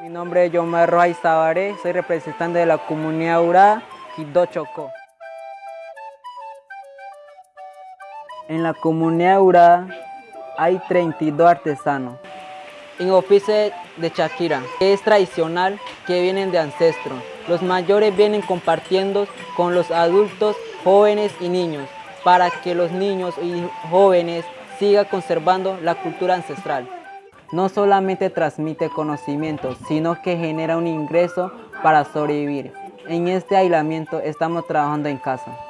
Mi nombre es Yomar Rojas Zabaré, soy representante de la comunidad Urá, Quito Chocó. En la comunidad Urá hay 32 artesanos. En oficio de Shakira, que es tradicional, que vienen de ancestros. Los mayores vienen compartiendo con los adultos, jóvenes y niños, para que los niños y jóvenes sigan conservando la cultura ancestral. No solamente transmite conocimientos, sino que genera un ingreso para sobrevivir. En este aislamiento estamos trabajando en casa.